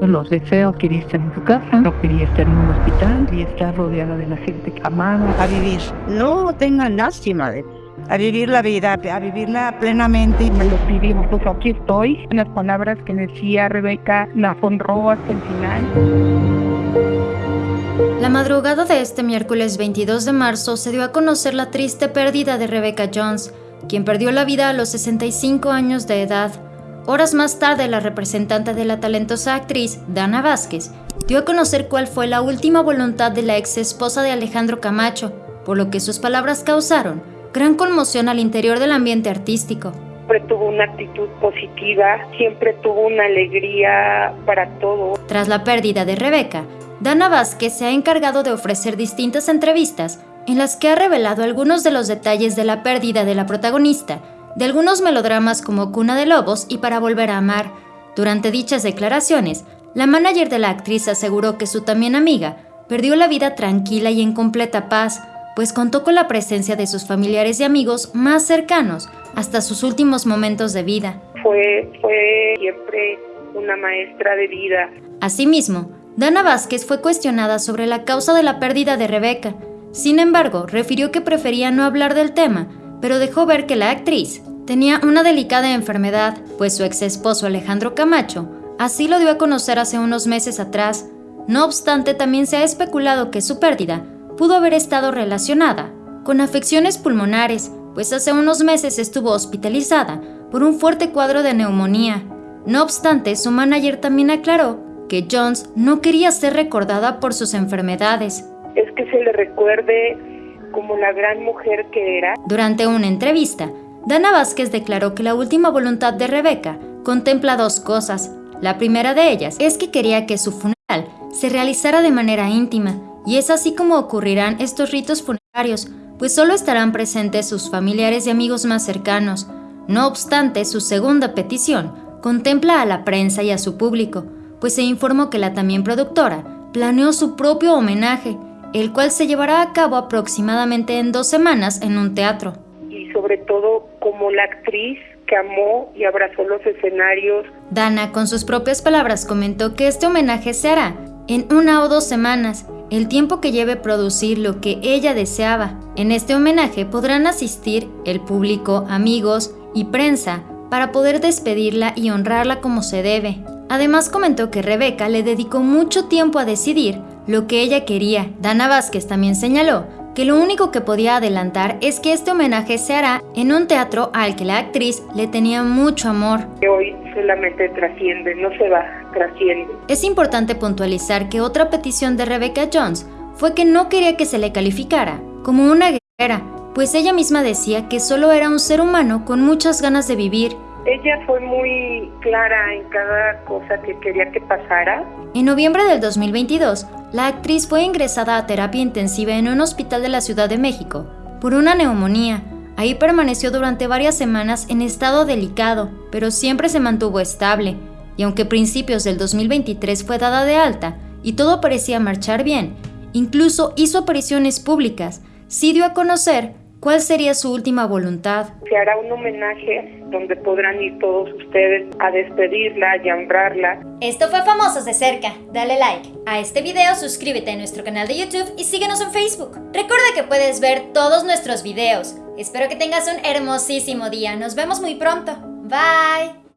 Los deseos, quería estar en su casa, no quería estar en un hospital, quería estar rodeada de la gente que amaba. A vivir, no tengan lástima de a vivir la vida, a vivirla plenamente. Me lo vivimos, pues aquí estoy. Las palabras que decía Rebeca la honró hasta el final. La madrugada de este miércoles 22 de marzo se dio a conocer la triste pérdida de Rebecca Jones, quien perdió la vida a los 65 años de edad. Horas más tarde, la representante de la talentosa actriz, Dana Vázquez, dio a conocer cuál fue la última voluntad de la ex esposa de Alejandro Camacho, por lo que sus palabras causaron gran conmoción al interior del ambiente artístico. Siempre tuvo una actitud positiva, siempre tuvo una alegría para todo. Tras la pérdida de Rebeca, Dana Vázquez se ha encargado de ofrecer distintas entrevistas en las que ha revelado algunos de los detalles de la pérdida de la protagonista de algunos melodramas como Cuna de Lobos y Para Volver a Amar. Durante dichas declaraciones, la manager de la actriz aseguró que su también amiga perdió la vida tranquila y en completa paz, pues contó con la presencia de sus familiares y amigos más cercanos hasta sus últimos momentos de vida. Fue, fue siempre una maestra de vida. Asimismo, Dana Vázquez fue cuestionada sobre la causa de la pérdida de Rebeca. Sin embargo, refirió que prefería no hablar del tema, pero dejó ver que la actriz tenía una delicada enfermedad, pues su ex esposo Alejandro Camacho así lo dio a conocer hace unos meses atrás. No obstante, también se ha especulado que su pérdida pudo haber estado relacionada con afecciones pulmonares, pues hace unos meses estuvo hospitalizada por un fuerte cuadro de neumonía. No obstante, su manager también aclaró que Jones no quería ser recordada por sus enfermedades. Es que se le recuerde como la gran mujer que era. Durante una entrevista, Dana Vázquez declaró que la última voluntad de Rebeca contempla dos cosas. La primera de ellas es que quería que su funeral se realizara de manera íntima, y es así como ocurrirán estos ritos funerarios, pues solo estarán presentes sus familiares y amigos más cercanos. No obstante, su segunda petición contempla a la prensa y a su público, pues se informó que la también productora planeó su propio homenaje, el cual se llevará a cabo aproximadamente en dos semanas en un teatro. Y sobre todo como la actriz que amó y abrazó los escenarios. Dana, con sus propias palabras, comentó que este homenaje se hará en una o dos semanas, el tiempo que lleve producir lo que ella deseaba. En este homenaje podrán asistir el público, amigos y prensa para poder despedirla y honrarla como se debe. Además comentó que Rebeca le dedicó mucho tiempo a decidir lo que ella quería. Dana Vázquez también señaló que lo único que podía adelantar es que este homenaje se hará en un teatro al que la actriz le tenía mucho amor. Hoy solamente trasciende, no se va, trasciende. Es importante puntualizar que otra petición de Rebecca Jones fue que no quería que se le calificara como una guerrera, pues ella misma decía que solo era un ser humano con muchas ganas de vivir ella fue muy clara en cada cosa que quería que pasara. En noviembre del 2022, la actriz fue ingresada a terapia intensiva en un hospital de la Ciudad de México por una neumonía. Ahí permaneció durante varias semanas en estado delicado, pero siempre se mantuvo estable, y aunque a principios del 2023 fue dada de alta y todo parecía marchar bien, incluso hizo apariciones públicas, sí dio a conocer ¿Cuál sería su última voluntad? Se hará un homenaje donde podrán ir todos ustedes a despedirla y a honrarla. Esto fue Famosos de Cerca. Dale like a este video, suscríbete a nuestro canal de YouTube y síguenos en Facebook. Recuerda que puedes ver todos nuestros videos. Espero que tengas un hermosísimo día. Nos vemos muy pronto. Bye.